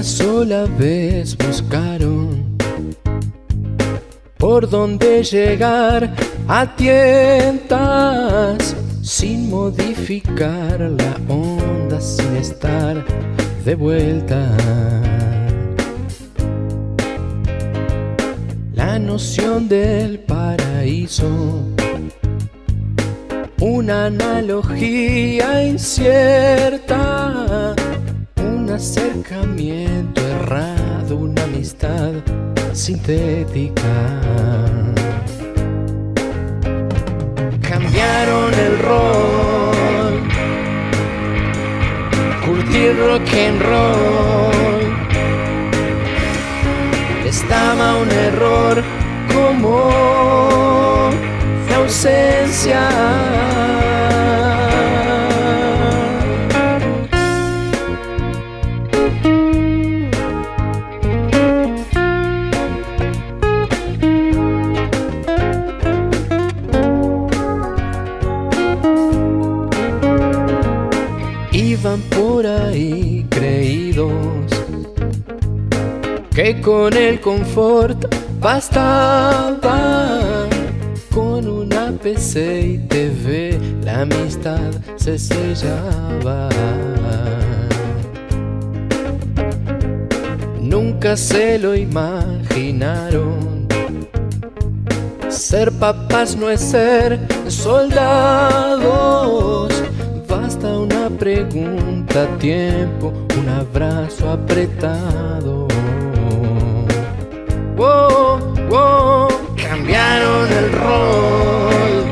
una sola vez buscaron por dónde llegar a tientas sin modificar la onda, sin estar de vuelta. La noción del paraíso, una analogía incierta un acercamiento errado, una amistad sintética. Cambiaron el rol, curtir rock and roll. Estaba un error como la ausencia. Iban por ahí creídos que con el confort bastaba con una PC y TV la amistad se sellaba. Nunca se lo imaginaron. Ser papás no es ser soldados. Pregunta, tiempo, un abrazo apretado. Wow, wow, cambiaron el rol.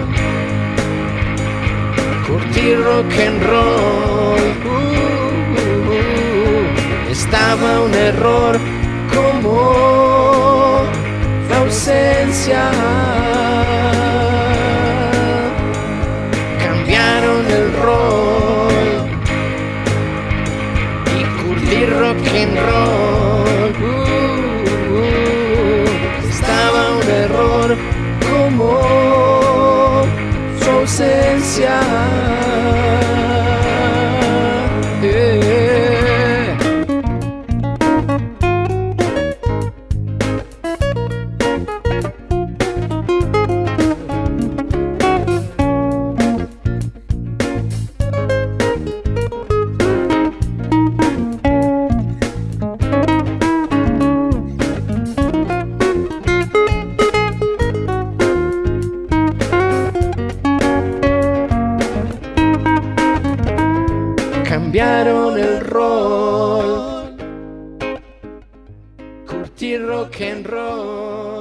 Curtir rock and roll. Uh, uh, uh. Estaba un error como la ausencia. Rock and roll. Uh, uh. Estaba un error como su ausencia. Cambiaron el rol. Curtir rock and roll.